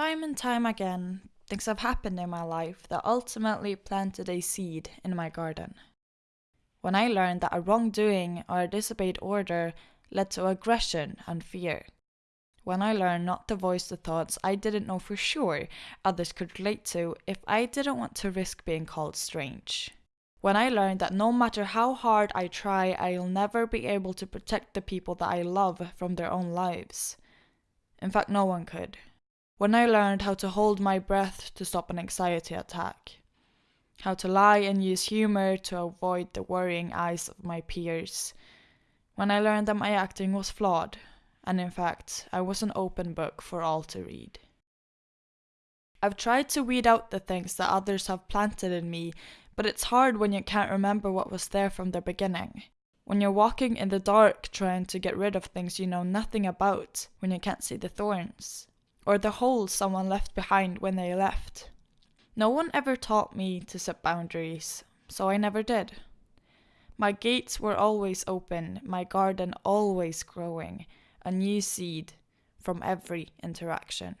Time and time again, things have happened in my life that ultimately planted a seed in my garden. When I learned that a wrongdoing or a disobeyed order led to aggression and fear. When I learned not to voice the thoughts I didn't know for sure others could relate to if I didn't want to risk being called strange. When I learned that no matter how hard I try, I'll never be able to protect the people that I love from their own lives. In fact, no one could. When I learned how to hold my breath to stop an anxiety attack. How to lie and use humor to avoid the worrying eyes of my peers. When I learned that my acting was flawed, and in fact, I was an open book for all to read. I've tried to weed out the things that others have planted in me, but it's hard when you can't remember what was there from the beginning. When you're walking in the dark trying to get rid of things you know nothing about, when you can't see the thorns or the holes someone left behind when they left. No one ever taught me to set boundaries, so I never did. My gates were always open, my garden always growing, a new seed from every interaction.